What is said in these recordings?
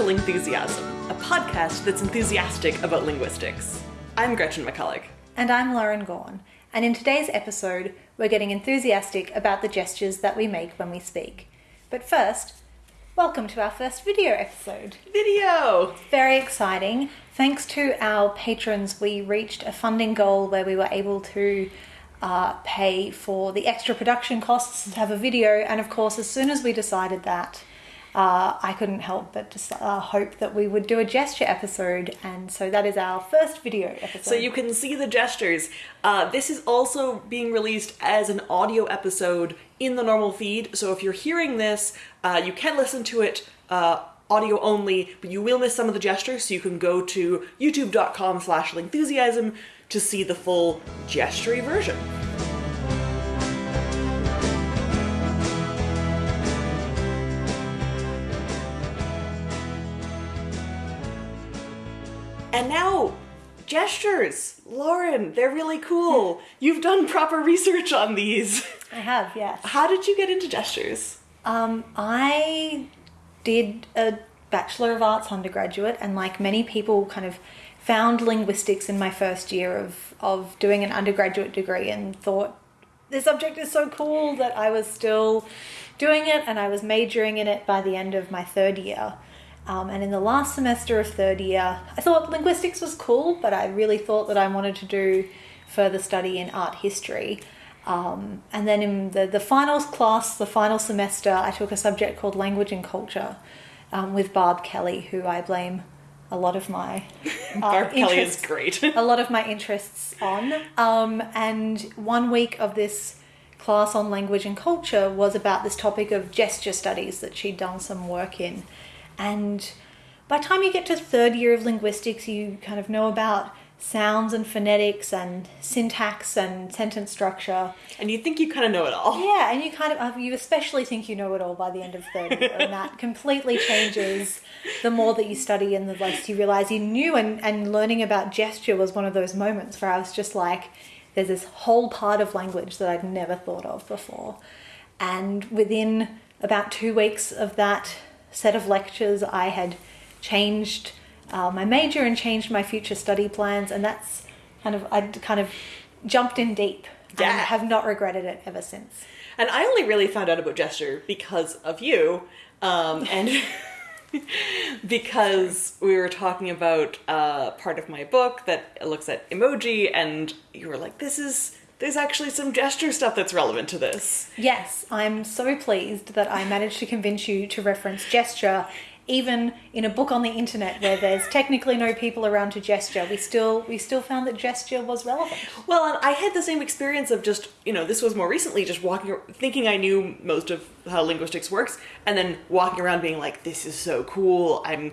to Lingthusiasm, a podcast that's enthusiastic about linguistics. I'm Gretchen McCulloch. And I'm Lauren Gawne. And in today's episode, we're getting enthusiastic about the gestures that we make when we speak. But first, welcome to our first video episode. Video! Very exciting. Thanks to our patrons, we reached a funding goal where we were able to uh, pay for the extra production costs to have a video. And of course, as soon as we decided that, uh, I couldn't help but just uh, hope that we would do a gesture episode, and so that is our first video episode. So you can see the gestures. Uh, this is also being released as an audio episode in the normal feed, so if you're hearing this, uh, you can listen to it uh, audio only, but you will miss some of the gestures, so you can go to youtube.com slash lingthusiasm to see the full gestury version. And now, gestures. Lauren, they're really cool. You've done proper research on these. I have, yes. How did you get into gestures? Um, I did a Bachelor of Arts undergraduate, and like many people, kind of found linguistics in my first year of, of doing an undergraduate degree and thought this subject is so cool that I was still doing it and I was majoring in it by the end of my third year. Um, and in the last semester of third year, I thought linguistics was cool, but I really thought that I wanted to do further study in art history. Um, and then in the, the finals class, the final semester, I took a subject called language and culture um, with Barb Kelly, who I blame a lot of my uh, Barb Kelly is great. a lot of my interests on. Um, and one week of this class on language and culture was about this topic of gesture studies that she'd done some work in. And by the time you get to third year of linguistics, you kind of know about sounds and phonetics and syntax and sentence structure. and you think you kind of know it all. Yeah, and you kind of uh, you especially think you know it all by the end of third year, and that completely changes the more that you study and the less you realize you knew. And and learning about gesture was one of those moments where I was just like, there's this whole part of language that I'd never thought of before, and within about two weeks of that set of lectures, I had changed uh, my major and changed my future study plans, and that's kind of I'd kind of jumped in deep Yeah. and have not regretted it ever since. And I only really found out about gesture because of you, um, and because we were talking about uh, part of my book that looks at emoji, and you were like, "This is there's actually some gesture stuff that's relevant to this." Yes, I'm so pleased that I managed to convince you to reference gesture. Even in a book on the internet where there's technically no people around to gesture, we still we still found that gesture was relevant. Well, and I had the same experience of just, you know, this was more recently, just walking, thinking I knew most of how linguistics works, and then walking around being like, this is so cool. I'm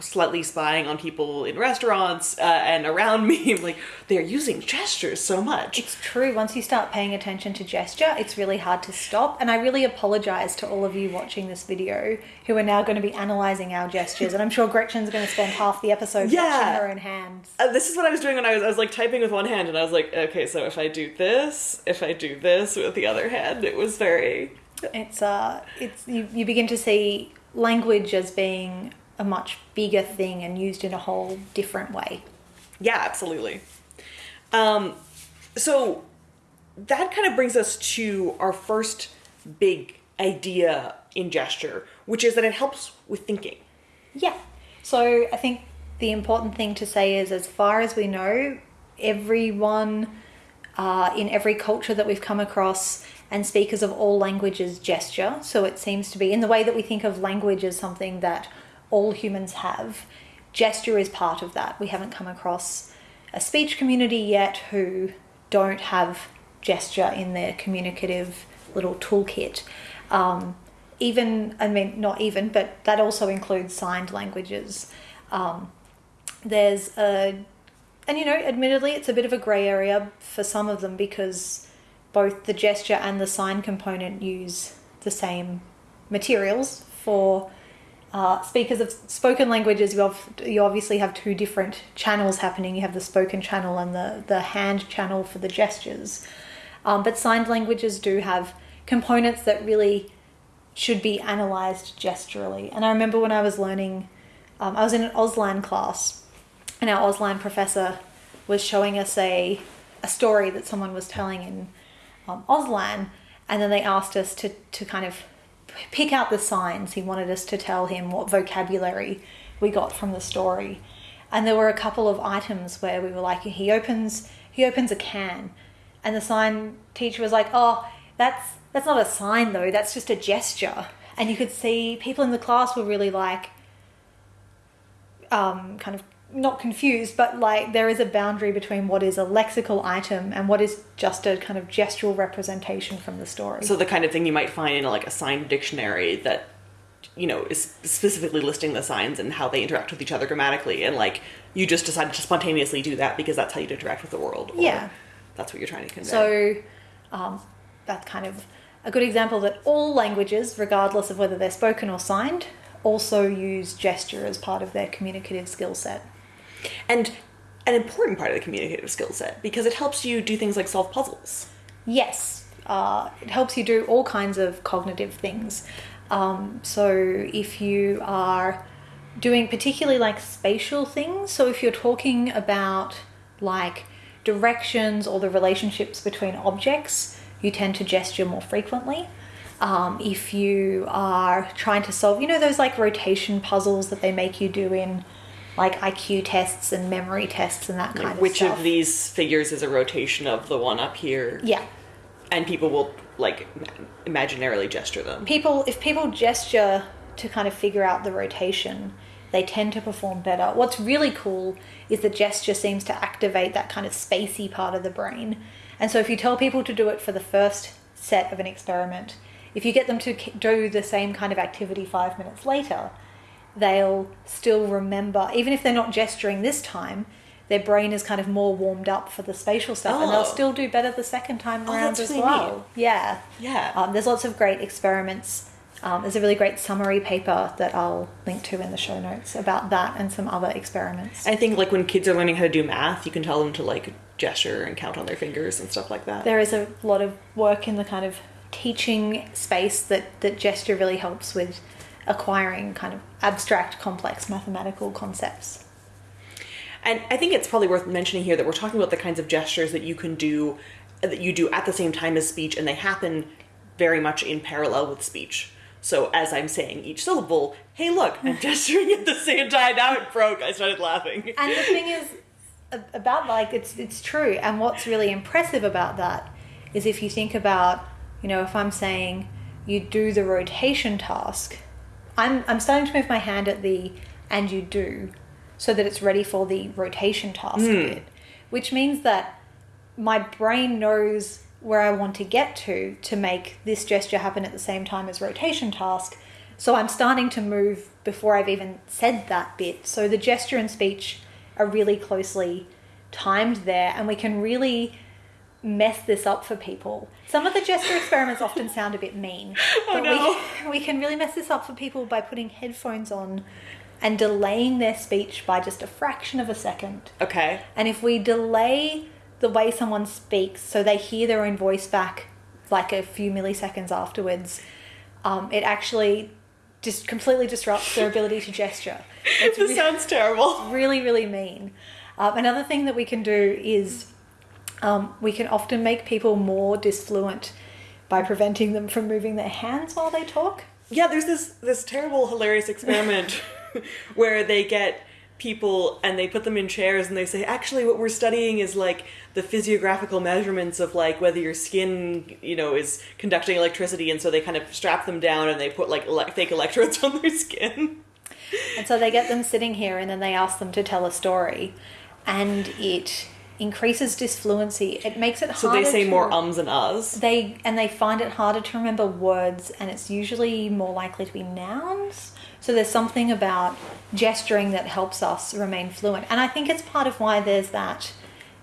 slightly spying on people in restaurants uh, and around me. Like, they're using gestures so much. It's true. Once you start paying attention to gesture, it's really hard to stop. And I really apologize to all of you watching this video who are now going to be analyzing our gestures. And I'm sure Gretchen's going to spend half the episode Yeah. watching her own hands. Uh, this is what I was doing when I was, I was like typing with one hand, and I was like, okay, so if I do this, if I do this with the other hand, it was very. It's uh, it's you, you begin to see language as being a much bigger thing and used in a whole different way. Yeah, absolutely. Um, so that kind of brings us to our first big idea in gesture, which is that it helps with thinking. Yeah. So I think the important thing to say is, as far as we know, everyone uh, in every culture that we've come across and speakers of all languages gesture. So it seems to be in the way that we think of language as something that all humans have. Gesture is part of that. We haven't come across a speech community yet who don't have gesture in their communicative little toolkit. Um, even, I mean, not even, but that also includes signed languages. Um, there's a, and you know, admittedly, it's a bit of a grey area for some of them because both the gesture and the sign component use the same materials for uh, speakers of spoken languages. You, you obviously have two different channels happening. You have the spoken channel and the, the hand channel for the gestures. Um, but signed languages do have components that really should be analyzed gesturally. And I remember when I was learning um, I was in an Auslan class, and our Auslan professor was showing us a a story that someone was telling in um, Auslan, and then they asked us to to kind of pick out the signs. He wanted us to tell him what vocabulary we got from the story, and there were a couple of items where we were like, he opens he opens a can, and the sign teacher was like, oh, that's that's not a sign though. That's just a gesture, and you could see people in the class were really like um, kind of not confused, but like there is a boundary between what is a lexical item and what is just a kind of gestural representation from the story. So the kind of thing you might find in like a signed dictionary that you know is specifically listing the signs and how they interact with each other grammatically, and like you just decided to spontaneously do that because that's how you interact with the world. or Yeah. that's what you're trying to convey. So um, that's kind of a good example that all languages, regardless of whether they're spoken or signed, also use gesture as part of their communicative skill set. And an important part of the communicative skill set because it helps you do things like solve puzzles. Yes, uh, it helps you do all kinds of cognitive things. Um, so if you are doing particularly like spatial things, so if you're talking about like directions or the relationships between objects, you tend to gesture more frequently. Um, if you are trying to solve, you know, those like rotation puzzles that they make you do in like IQ tests and memory tests and that kind Like of which stuff. of these figures is a rotation of the one up here? Yeah. And people will like imaginarily gesture them. people if people gesture to kind of figure out the rotation they tend to perform better what's really cool is the gesture seems to activate that kind of spacey part of the brain and so if you tell people to do it for the first set of an experiment if you get them to do the same kind of activity five minutes later they'll still remember even if they're not gesturing this time their brain is kind of more warmed up for the spatial stuff and they'll Oh. still do better the second time Oh, around as really well neat. yeah Yeah. um, there's lots of great experiments. Um, there's a really great summary paper that I'll link to in the show notes about that and some other experiments. I think like when kids are learning how to do math, you can tell them to like gesture and count on their fingers and stuff like that. There is a lot of work in the kind of teaching space that, that gesture really helps with acquiring kind of abstract, complex mathematical concepts. And I think it's probably worth mentioning here that we're talking about the kinds of gestures that you can do that you do at the same time as speech and they happen very much in parallel with speech. So as I'm saying each syllable, hey look, I'm gesturing at the same time. Now it broke. I started laughing. And the thing is about like it's it's true. And what's really impressive about that is if you think about, you know, if I'm saying you do the rotation task, I'm I'm starting to move my hand at the and you do so that it's ready for the rotation task hmm. bit. Which means that my brain knows where I want to get to to make this gesture happen at the same time as rotation task. So I'm starting to move before I've even said that bit. So the gesture and speech are really closely timed there, and we can really mess this up for people. Some of the gesture experiments often sound a bit mean, Oh, but no. we, we can really mess this up for people by putting headphones on and delaying their speech by just a fraction of a second. Okay. And if we delay the way someone speaks so they hear their own voice back like a few milliseconds afterwards, um, it actually just completely disrupts their ability to gesture. It's This sounds terrible. really, really mean. Um, another thing that we can do is um, we can often make people more disfluent by preventing them from moving their hands while they talk. Yeah, there's this this terrible hilarious experiment where they get people and they put them in chairs and they say actually what we're studying is like the physiographical measurements of like whether your skin you know is conducting electricity and so they kind of strap them down and they put like ele- fake electrodes on their skin And so they get them sitting here and then they ask them to tell a story. And it increases disfluency. It makes it so harder they say to- more ums and uhs They and they find it harder to remember words, and it's usually more likely to be nouns. So there's something about gesturing that helps us remain fluent, and I think it's part of why there's that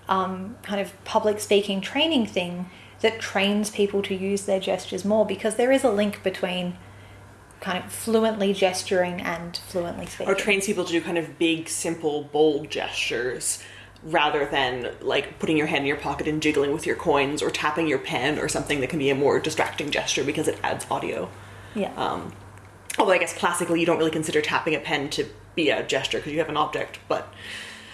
um, kind of public speaking training thing that trains people to use their gestures more because there is a link between kind of fluently gesturing and fluently speaking. or trains people to do kind of big simple bold gestures rather than like putting your hand in your pocket and jiggling with your coins or tapping your pen or something that can be a more distracting gesture because it adds audio yeah. Um, although I guess classically you don't really consider tapping a pen to be a gesture because you have an object, but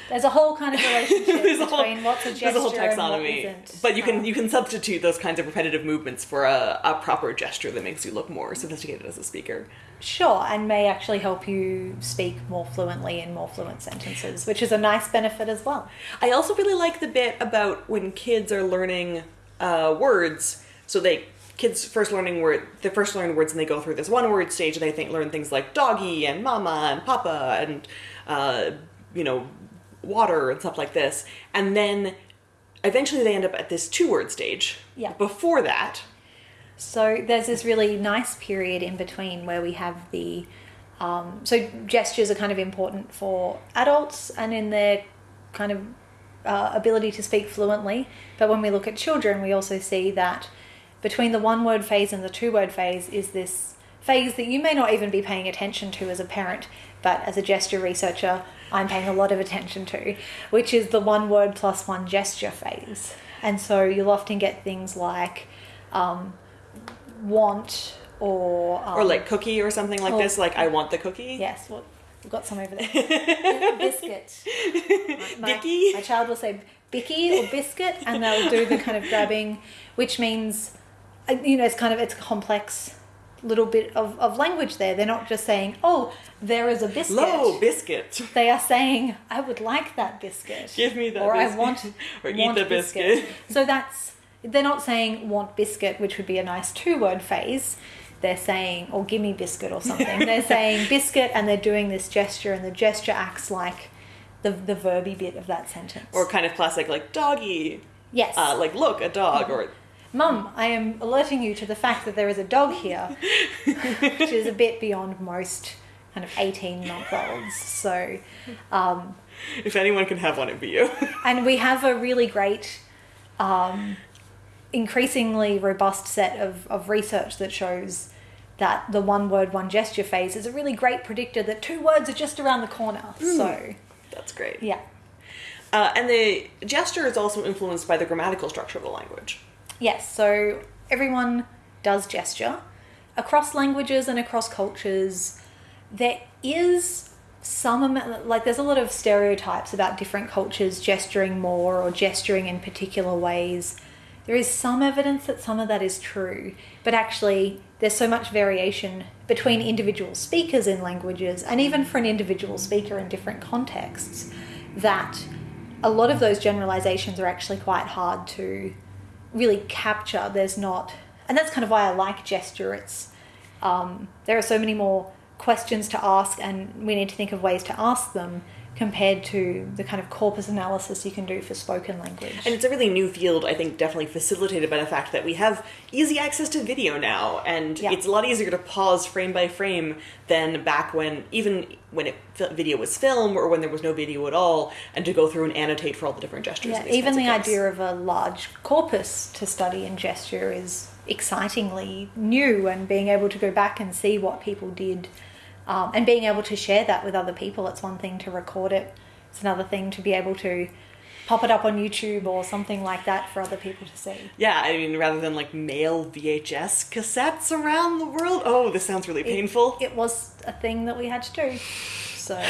There's a whole kind of relationship there's a between whole what's a gesture there's a whole and what taxonomy. isn't. But you can you can substitute those kinds of repetitive movements for a, a proper gesture that makes you look more sophisticated as a speaker. Sure, and may actually help you speak more fluently in more fluent sentences, which is a nice benefit as well. I also really like the bit about when kids are learning uh, words. So they kids first learning word they first learn words and they go through this one word stage and they think learn things like doggy and mama and papa and uh, you know water and stuff like this. And then eventually they end up at this two word stage. Yeah. Before that, So there's this really nice period in between where we have the um, so gestures are kind of important for adults and in their kind of uh, ability to speak fluently. But when we look at children, we also see that between the one word phase and the two word phase is this phase that you may not even be paying attention to as a parent, but as a gesture researcher, I'm paying a lot of attention to, which is the one word plus one gesture phase. And so you'll often get things like um, want or um, or like cookie or something like oh. this, like I want the cookie. yes, we've got some over there. biscuit. My, Bicky? my child will say bicky or biscuit, and they'll do the kind of grabbing, which means, uh, you know, it's kind of it's complex little bit of, of language there. They're not just saying, "Oh, there is a biscuit." Low biscuit. They are saying, "I would like that biscuit." Give me that or biscuit. I want Or eat want the biscuit. So that's they're not saying want biscuit, which would be a nice two word phrase. They're saying or give me biscuit or something. they're saying biscuit, and they're doing this gesture, and the gesture acts like the the verby bit of that sentence. Or kind of classic like doggy. yes, Uh, like look, a dog or Mum, I am alerting you to the fact that there is a dog here, which is a bit beyond most kind of 18 month olds. So, um, if anyone can have one, it'd be you. and we have a really great, um, increasingly robust set of, of research that shows that the one word, one gesture phase is a really great predictor that two words are just around the corner. So, That's great. yeah. Uh, and the gesture is also influenced by the grammatical structure of the language. Yes, so everyone does gesture. Across languages and across cultures, there is some like there's a lot of stereotypes about different cultures gesturing more or gesturing in particular ways. There is some evidence that some of that is true, but actually, there's so much variation between individual speakers in languages and even for an individual speaker in different contexts that a lot of those generalizations are actually quite hard to really capture. There's not, and that's kind of why I like gesture. It's um, there are so many more questions to ask, and we need to think of ways to ask them compared to the kind of corpus analysis you can do for spoken language. And it's a really new field, I think, definitely facilitated by the fact that we have easy access to video now, and Yeah. it's a lot easier to pause frame by frame than back when, even when it, video was film or when there was no video at all, and to go through and annotate for all the different gestures. Yeah, even the idea of a large corpus to study in gesture is excitingly new, and being able to go back and see what people did, um, and being able to share that with other people. It's one thing to record it; it's another thing to be able to pop it up on YouTube or something like that for other people to see. Yeah, I mean, rather than like mail VHS cassettes around the world. Oh, this sounds really painful. It was a thing that we had to do. So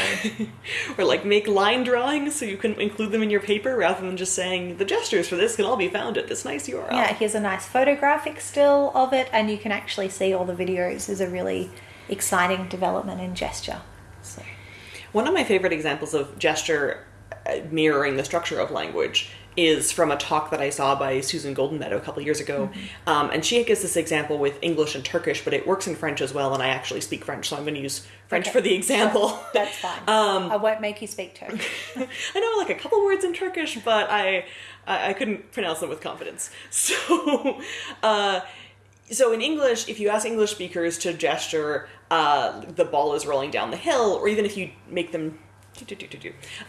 or like make line drawings so you can include them in your paper rather than just saying the gestures for this can all be found at this nice URL. yeah, here's a nice photographic still of it, and you can actually see all the videos. is a really exciting development in gesture. So. One of my favorite examples of gesture uh, mirroring the structure of language is from a talk that I saw by Susan Goldin-Meadow a couple years ago. Um, and she gives this example with English and Turkish, but it works in French as well, and I actually speak French, so I'm going to use French Okay, for the example. sure, That's fine. Um, I won't make you speak Turkish. I know like a couple words in Turkish, but I I, I couldn't pronounce them with confidence. So, uh, so in English, if you ask English speakers to gesture, uh, the ball is rolling down the hill, or even if you make them,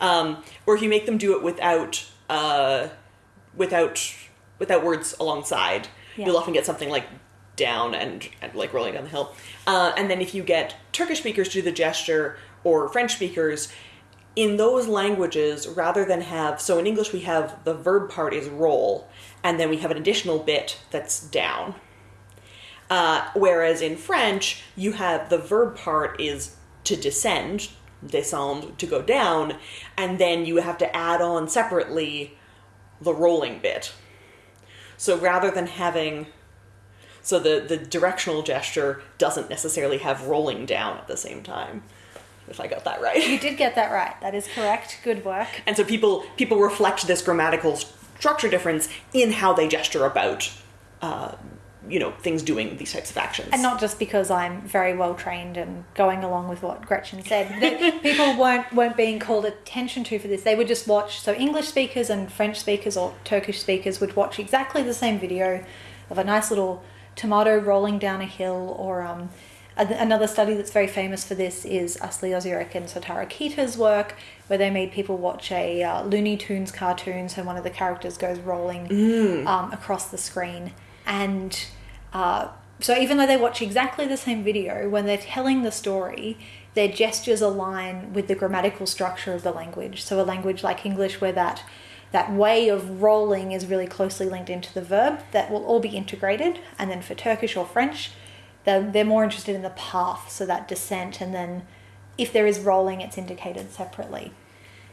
um, or if you make them do it without uh, without without words alongside, Yeah. you'll often get something like down and, and like rolling down the hill. Uh, and then if you get Turkish speakers to do the gesture or French speakers, in those languages, rather than have so in English we have the verb part is roll, and then we have an additional bit that's down. Uh, whereas in French, you have the verb part is to descend, descend to go down, and then you have to add on separately the rolling bit. So rather than having so the, the directional gesture doesn't necessarily have rolling down at the same time. If I got that right. You did get that right. That is correct. Good work. And so people people reflect this grammatical structure difference in how they gesture about uh, you know things doing these types of actions. And not just because I'm very well trained and going along with what Gretchen said. That people weren't weren't being called attention to for this. They would just watch. So English speakers and French speakers or Turkish speakers would watch exactly the same video of a nice little tomato rolling down a hill or um, another study that's very famous for this is Asli Ozyurek and Sotaro Kita's work, where they made people watch a uh, Looney Tunes cartoon. So one of the characters goes rolling Mm. um, across the screen, and uh, so even though they watch exactly the same video, when they're telling the story, their gestures align with the grammatical structure of the language. So a language like English, where that that way of rolling is really closely linked into the verb, that will all be integrated. And then for Turkish or French, they're, they're more interested in the path, so that descent, and then if there is rolling, it's indicated separately.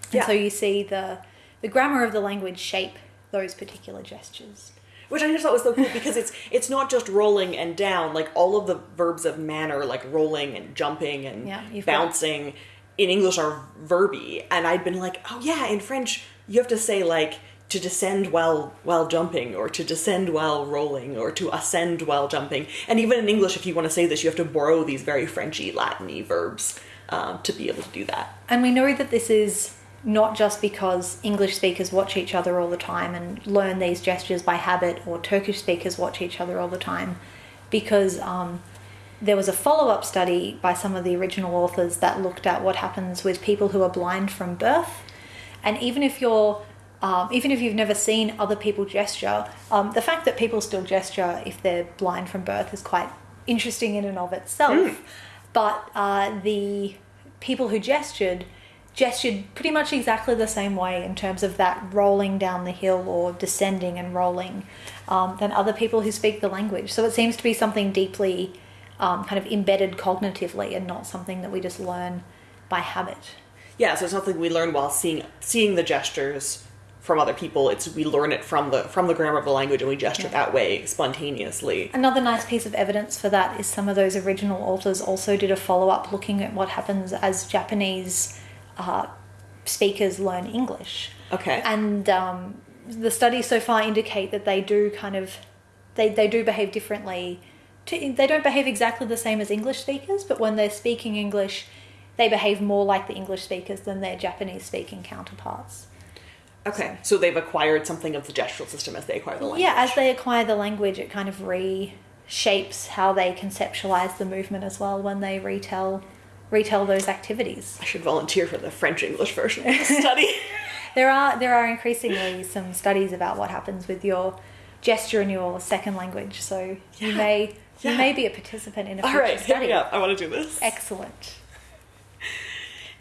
And Yeah. so you see the the grammar of the language shape those particular gestures. Which I just thought was so cool because it's it's not just rolling and down, like all of the verbs of manner, like rolling and jumping and Yeah, got- bouncing in English are verby. And I'd been like, oh yeah, in French you have to say like to descend while while jumping or to descend while rolling or to ascend while jumping. And even in English, if you want to say this, you have to borrow these very Frenchy, Latin-y verbs um, to be able to do that. And we know that this is not just because English speakers watch each other all the time and learn these gestures by habit, or Turkish speakers watch each other all the time, because um, there was a follow up study by some of the original authors that looked at what happens with people who are blind from birth. And even if you're um, even if you've never seen other people gesture, um, the fact that people still gesture if they're blind from birth is quite interesting in and of itself. But uh, the people who gestured gestured pretty much exactly the same way in terms of that rolling down the hill or descending and rolling um, than other people who speak the language. So it seems to be something deeply um, kind of embedded cognitively and not something that we just learn by habit. Yeah, so it's something we learn while seeing seeing the gestures from other people. It's we learn it from the from the grammar of the language and we gesture that way spontaneously. Another nice piece of evidence for that is some of those original authors also did a follow up looking at what happens as Japanese uh, speakers learn English. Okay. And um, the studies so far indicate that they do kind of, they, they do behave differently. To, they don't behave exactly the same as English speakers, but when they're speaking English, they behave more like the English speakers than their Japanese speaking counterparts. Okay, so they've acquired something of the gestural system as they acquire the language. Yeah, as they acquire the language, it kind of reshapes how they conceptualize the movement as well when they retell retell those activities. I should volunteer for the French English version of the study. There are there are increasingly some studies about what happens with your gesture in your second language, so you may yeah. you may be a participant in a future right, hit study. up. I want to do this. Excellent.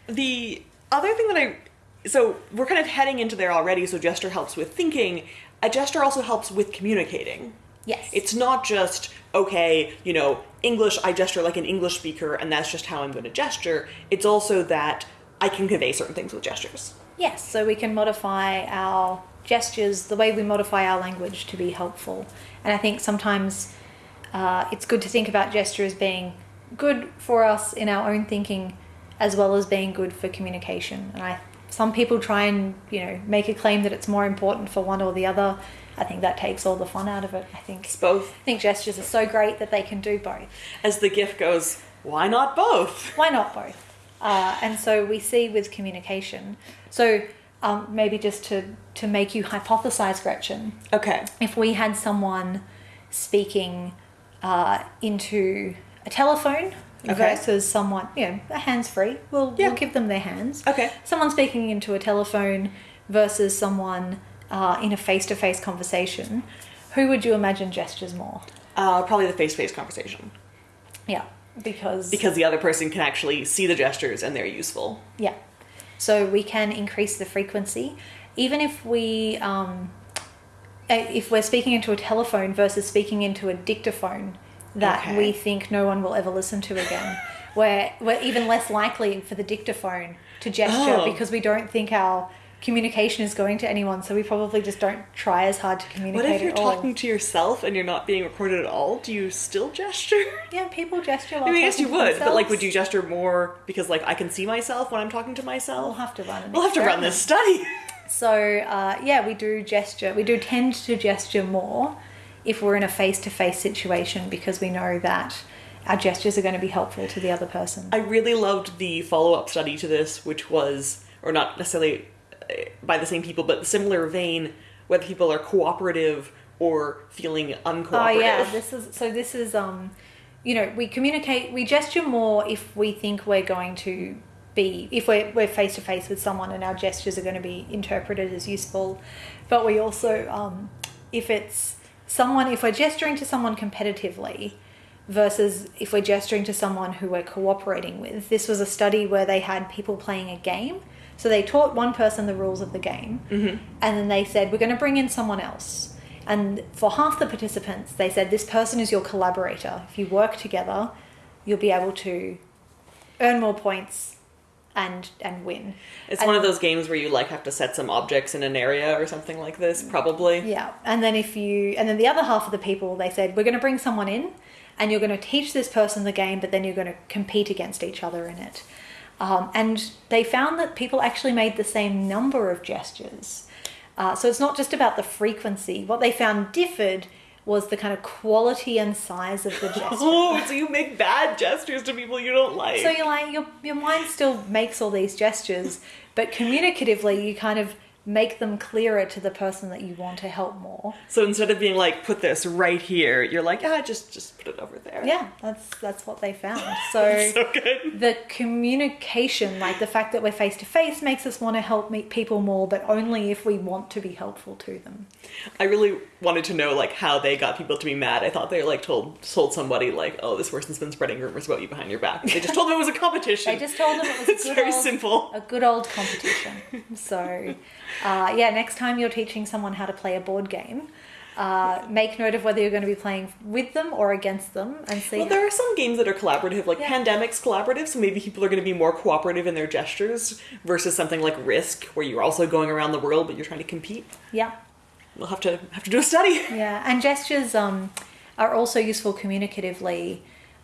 The other thing that I so we're kind of heading into there already. So gesture helps with thinking. A gesture also helps with communicating. Yes. It's not just okay, you know, English. I gesture like an English speaker, and that's just how I'm going to gesture. It's also that I can convey certain things with gestures. Yes, so we can modify our gestures the way we modify our language to be helpful. And I think sometimes uh, it's good to think about gesture as being good for us in our own thinking as well as being good for communication. And I some people try and, you know, make a claim that it's more important for one or the other. I think that takes all the fun out of it. I think It's both. I think gestures are so great that they can do both. As the gift goes, why not both? why not both? Uh, and so we see with communication. So um, maybe just to to make you hypothesize, Gretchen, Okay. if we had someone speaking uh, into a telephone Okay. versus someone, you know, hands free, we'll, Yeah. we'll give them their hands. Okay. Someone speaking into a telephone versus someone uh, in a face to face conversation, who would you imagine gestures more? Uh, probably the face-to-face conversation Yeah, because because the other person can actually see the gestures and they're useful. Yeah. So we can increase the frequency, even if we, um, if we're speaking into a telephone versus speaking into a dictaphone that Okay. we think no one will ever listen to again. we're, we're even less likely for the dictaphone to gesture Oh. because we don't think our communication is going to anyone, so we probably just don't try as hard to communicate. What if you're talking to yourself and you're not being recorded at all? Do you still gesture? Yeah, people gesture. I mean, I guess you would, but like, would you gesture more because like I can see myself when I'm talking to myself? We'll have to run. We'll have to run this study. So uh, yeah, we do gesture. We do tend to gesture more if we're in a face-to-face situation because we know that our gestures are going to be helpful to the other person. I really loved the follow up study to this, which was, or not necessarily uh, by the same people, but the similar vein, whether people are cooperative or feeling uncooperative. Oh yeah, this is so. This is um, you know, we communicate. We gesture more if we think we're going to be if we're we're face to face with someone and our gestures are going to be interpreted as useful. But we also um, if it's someone if we're gesturing to someone competitively versus if we're gesturing to someone who we're cooperating with. This was a study where they had people playing a game. So they taught one person the rules of the game, mm-hmm. and then they said, We're going to bring in someone else. And for half the participants, they said, This person is your collaborator. If you work together, you'll be able to earn more points and and win. It's And- one of those games where you like have to set some objects in an area or something like this, probably. Yeah, and then if you, and then the other half of the people, they said, we're going to bring someone in, and you're going to teach this person the game, but then you're going to compete against each other in it. Um, and they found that people actually made the same number of gestures. Uh, so it's not just about the frequency. What they found differed was the kind of quality and size of the gesture. Oh, so you make bad gestures to people you don't like. So you're like your your mind still makes all these gestures, but communicatively you kind of make them clearer to the person that you want to help more. So instead of being like, put this right here, you're like, ah, just just put it over there. Yeah, that's that's what they found. So So good. the communication, like the fact that we're face to face, makes us want to help meet people more, but only if we want to be helpful to them. I really wanted to know like how they got people to be mad. I thought they like told told somebody like, oh, this person's been spreading rumors about you behind your back. They just told them it was a competition. They just told them it was a It's very old, simple. a good old competition. So, uh, yeah, next time you're teaching someone how to play a board game, uh, make note of whether you're going to be playing with them or against them, and see. Well, there are some games that are collaborative, like Yeah. Pandemic's collaborative, so maybe people are going to be more cooperative in their gestures versus something like Risk, where you're also going around the world but you're trying to compete. yeah. We'll have to have to do a study. Yeah, and gestures um, are also useful communicatively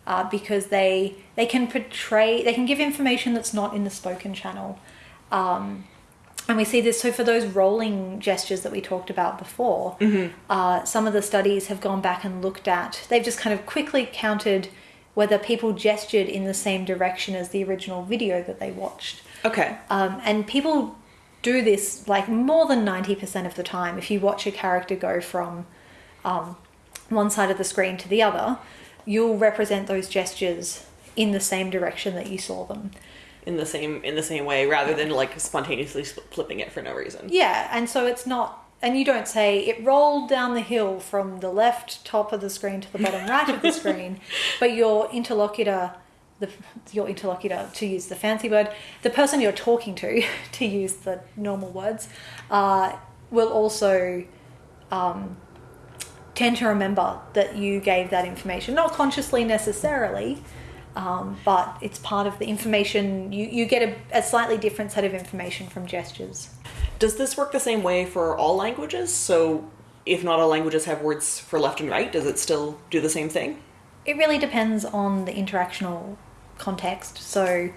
uh, because they they can portray they can give information that's not in the spoken channel, um, and we see this. So for those rolling gestures that we talked about before, uh, some of the studies have gone back and looked at. They've just kind of quickly counted whether people gestured in the same direction as the original video that they watched. Okay. Um, and people do this like more than 90% of the time. If you watch a character go from um, one side of the screen to the other, you'll represent those gestures in the same direction that you saw them. In the same in the same way, rather than like spontaneously flipping it for no reason. Yeah, and so it's not, and you don't say it rolled down the hill from the left top of the screen to the bottom right of the screen, but your interlocutor, the your interlocutor to use the fancy word, the person you're talking to, to use the normal words, uh, will also um, tend to remember that you gave that information, not consciously necessarily. Um, but it's part of the information you, you get a, a slightly different set of information from gestures. Does this work the same way for all languages? So if not all languages have words for left and right, does it still do the same thing? It really depends on the interactional context. So,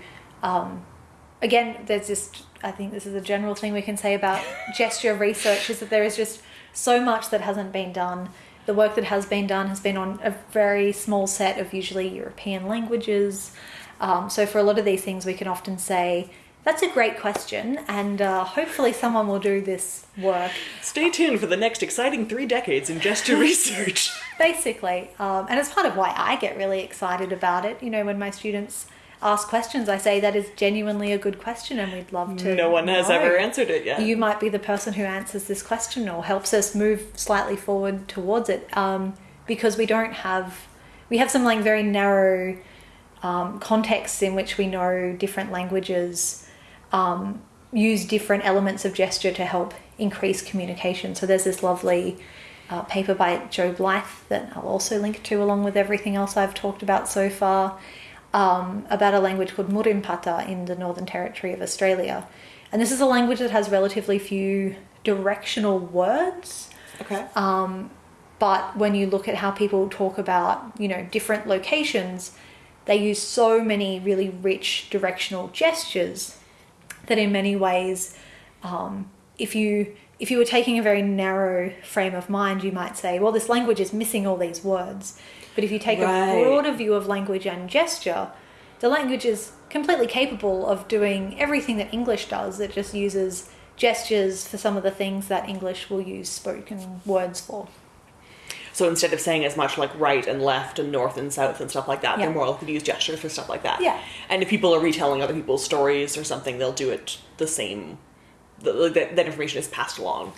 um, again, there's just, I think this is a general thing we can say about gesture research is that there is just so much that hasn't been done. The work that has been done has been on a very small set of usually European languages. Um, so, for a lot of these things, we can often say, that's a great question, and uh, hopefully, someone will do this work Stay tuned for the next exciting three decades in gesture research. basically um, and it's part of why i get really excited about it you know when my students ask questions i say that is genuinely a good question and we'd love to no one has know. ever answered it yet. you might be the person who answers this question or helps us move slightly forward towards it um, because we don't have we have some like very narrow um, contexts in which we know different languages um, use different elements of gesture to help increase communication. So there's this lovely uh, paper by Joe Blythe that I'll also link to along with everything else I've talked about so far. um, about a language called Murrinhpatha in the Northern Territory of Australia. And this is a language that has relatively few directional words. Okay. Um, but when you look at how people talk about, you know, different locations, they use so many really rich directional gestures that in many ways, um, if you if you were taking a very narrow frame of mind, you might say, well, this language is missing all these words. But if you take Right. a broader view of language and gesture, the language is completely capable of doing everything that English does. It just uses gestures for some of the things that English will use spoken words for. So instead of saying as much like right and left and north and south and stuff like that, Yeah. they're more likely to use gestures for stuff like that. Yeah. And if people are retelling other people's stories or something, they'll do it the same. The, like, that, that information is passed along.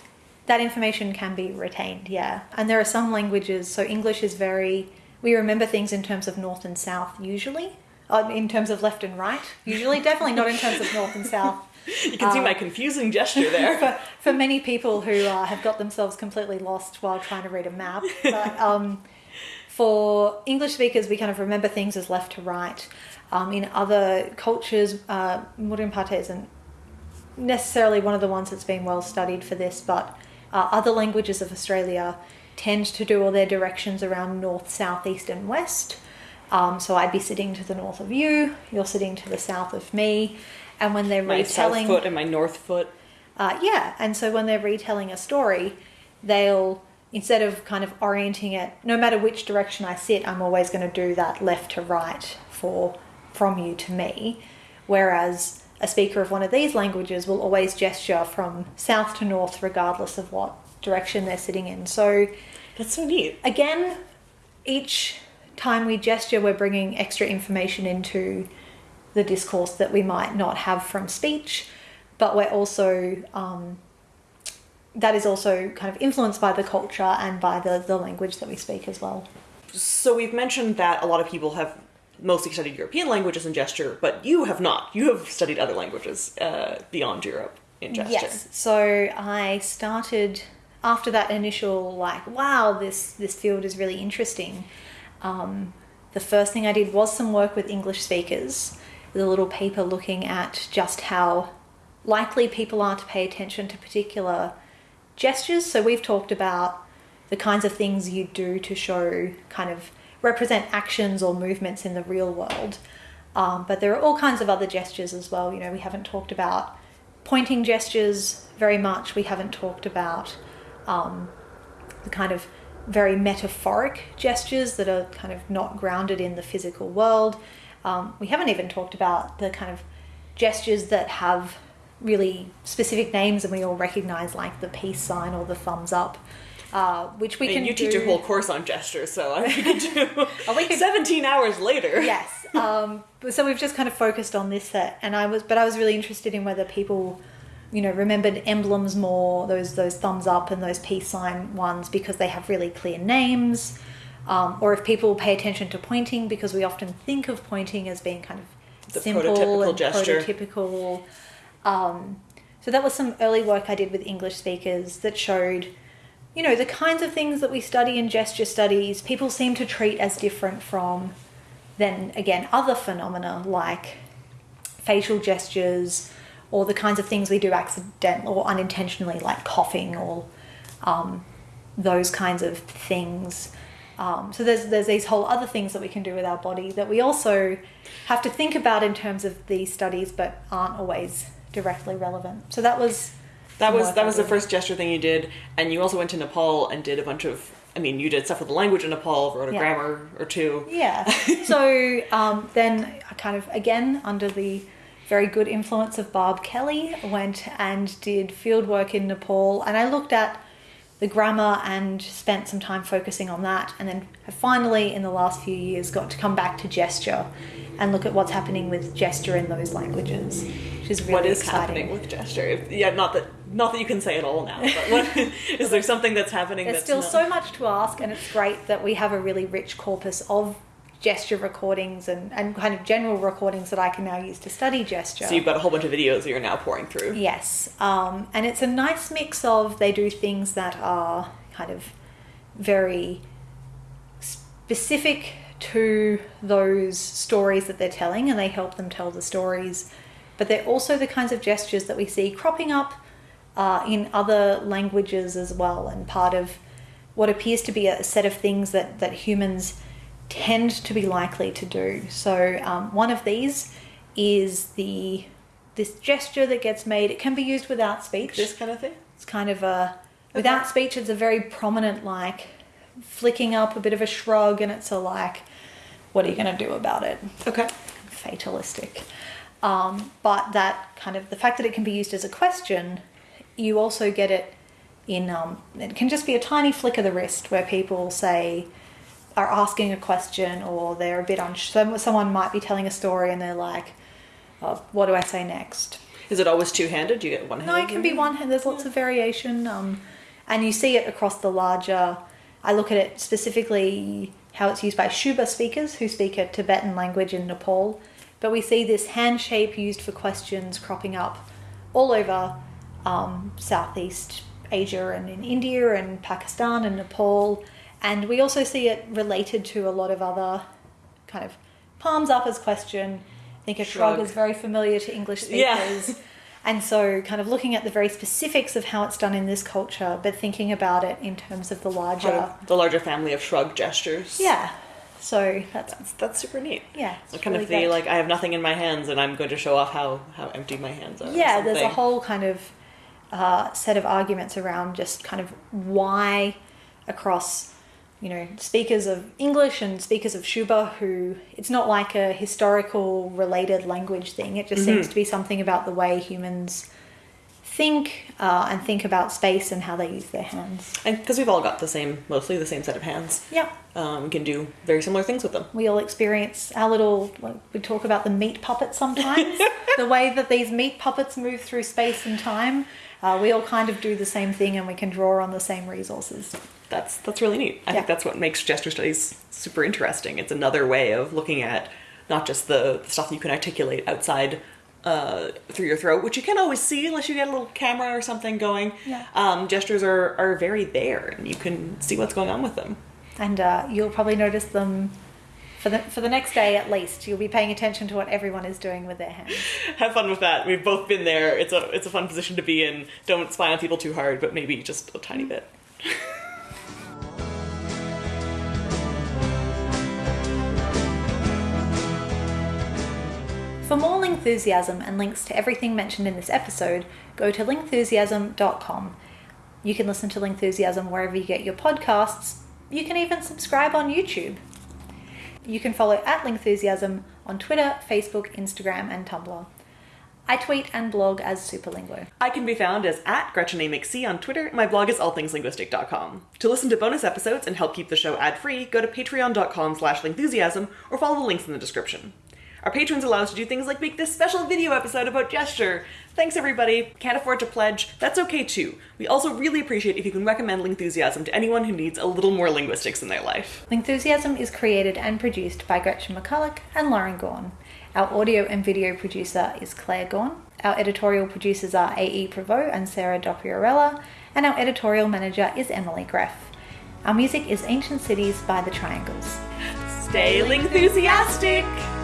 That information can be retained, yeah. And there are some languages, so English is very, we remember things in terms of north and south usually, uh, in terms of left and right, usually, definitely not in terms of north and south. You can see my confusing gesture there. For, for many people who uh, have got themselves completely lost while trying to read a map. But um, for English speakers, we kind of remember things as left to right. Um, in other cultures, uh, Murrinhpatha isn't necessarily one of the ones that's been well studied for this, but uh, other languages of Australia tend to do all their directions around north, south, east, and west. Um, so I'd be sitting to the north of you, you're sitting to the south of me, and when they're my south retelling, foot and my north foot. uh, yeah, and so when they're retelling a story, they'll instead of kind of orienting it, no matter which direction I sit, I'm always going to do that left to right for from you to me. Whereas a speaker of one of these languages will always gesture from south to north, regardless of what direction they're sitting in. So That's so neat. again, each time we gesture, we're bringing extra information into the discourse that we might not have from speech, but we're also, um, that is also kind of influenced by the culture and by the, the language that we speak as well. So we've mentioned that a lot of people have mostly studied European languages in gesture, but you have not. You have studied other languages uh, beyond Europe in gesture. Yes. So I started after that initial like, wow, this this field is really interesting. Um, the first thing I did was some work with English speakers a little paper looking at just how likely people are to pay attention to particular gestures. So we've talked about the kinds of things you do to show kind of represent actions or movements in the real world. Um, but there are all kinds of other gestures as well. You know, we haven't talked about pointing gestures very much. We haven't talked about um, the kind of very metaphoric gestures that are kind of not grounded in the physical world. Um, we haven't even talked about the kind of gestures that have really specific names and we all recognize, like the peace sign or the thumbs up, uh, which we I mean, can you teach a whole course on gestures, so I could do we could- 17 hours later. yes. Um, so we've just kind of focused on this set, and I was, but I was really interested in whether people, you know, remembered emblems more, those those thumbs up and those peace sign ones because they have really clear names, um, or if people pay attention to pointing because we often think of pointing as being kind of The simple prototypical and gesture. prototypical. Um, so that was some early work I did with English speakers that showed you know, the kinds of things that we study in gesture studies, people seem to treat as different from then again other phenomena like facial gestures or the kinds of things we do accidentally or unintentionally like coughing or um, those kinds of things. Um, so there's there's these whole other things that we can do with our body that we also have to think about in terms of these studies, but aren't always directly relevant. So that was That was that was the first gesture thing you did, and you also went to Nepal and did a bunch of. I mean, you did stuff with the language in Nepal, wrote a Yeah. grammar or two. Yeah. so um, then I kind of, again, under the very good influence of Barb Kelly, went and did field work in Nepal. And I looked at the grammar and spent some time focusing on that. And then have finally, in the last few years, got to come back to gesture and look at what's happening with gesture in those languages, which is really what is exciting. happening with gesture? If- Yeah, not that not that you can say it all now, but what, is there something that's happening? There's that's still not- so much to ask, and it's great that we have a really rich corpus of gesture recordings and, and kind of general recordings that I can now use to study gesture. So you've got a whole bunch of videos that you're now pouring through. Yes, um, and it's a nice mix of they do things that are kind of very specific to those stories that they're telling and they help them tell the stories. But they're also the kinds of gestures that we see cropping up uh, in other languages as well, and part of what appears to be a set of things that, that humans tend to be likely to do. So, um, one of these is the this gesture that gets made. It can be used without speech. This kind of thing? It's kind of a without speech. It's a very prominent like flicking up, a bit of a shrug, and it's a like, what are you going to do about it? Okay. Fatalistic. Um, but that kind of the fact that it can be used as a question, you also get it in. Um, it can just be a tiny flick of the wrist where people say are asking a question or they're a bit unsure. Someone might be telling a story and they're like, oh, "What do I say next?" Is it always two handed? Do you get one handed? No, it can be one hand. There's lots of variation, um, and you see it across the larger. I look at it specifically how it's used by Syuba speakers who speak a Tibetan language in Nepal, but we see this hand shape used for questions cropping up all over um, Southeast Asia and in India and Pakistan and Nepal, and we also see it related to a lot of other kind of palms up as question. I think a shrug, Shrug. is very familiar to English Yeah. speakers. And so, kind of looking at the very specifics of how it's done in this culture, but thinking about it in terms of the larger. Of the larger family of shrug gestures. Yeah. So that's That's, that's super neat. yeah. So kind really of the great. like I have nothing in my hands and I'm going to show off how how empty my hands are. yeah. There's a whole kind of uh, set of arguments around just kind of why across you know speakers of English and speakers of Syuba who it's not like a historical related language thing. It just Mm-hmm. seems to be something about the way humans think uh, and think about space and how they use their hands. and because we've all got the same mostly the same set of hands. Yeah. Um, we can do very similar things with them. we all experience our little like, we talk about the meat puppet sometimes the way that these meat puppets move through space and time uh, we all kind of do the same thing and we can draw on the same resources That's that's really neat. I Yeah. think that's what makes gesture studies super interesting. It's another way of looking at not just the, the stuff you can articulate outside uh, through your throat, which you can't always see unless you get a little camera or something going. Yeah. Um, gestures are, are very there, and you can see what's going on with them. and uh, you'll probably notice them for the, for the next day at least you'll be paying attention to what everyone is doing with their hands Have fun with that. We've both been there. It's a it's a fun position to be in. Don't spy on people too hard, but maybe just a tiny bit. For more Lingthusiasm and links to everything mentioned in this episode, go to lingthusiasm.com. You can listen to Lingthusiasm wherever you get your podcasts. You can even subscribe on YouTube. You can follow at Lingthusiasm on Twitter, Facebook, Instagram, and Tumblr. I tweet and blog as Superlinguo. I can be found as at Gretchen A. McC on Twitter. My blog is allthingslinguistic.com. To listen to bonus episodes and help keep the show ad-free, go to patreon.com slash lingthusiasm or follow the links in the description. Our patrons allow us to do things like make this special video episode about gesture. Thanks everybody. Can't afford to pledge? That's okay too. We also really appreciate if you can recommend Lingthusiasm to anyone who needs a little more linguistics in their life. Lingthusiasm is created and produced by Gretchen McCulloch and Lauren Gawne. Our audio and video producer is Claire Gawne. Our editorial producers are A.E. Prevost and Sarah Dopierala, and our editorial manager is Emily Gref. Our music is Ancient Cities by The Triangles. Stay Lingthusiastic!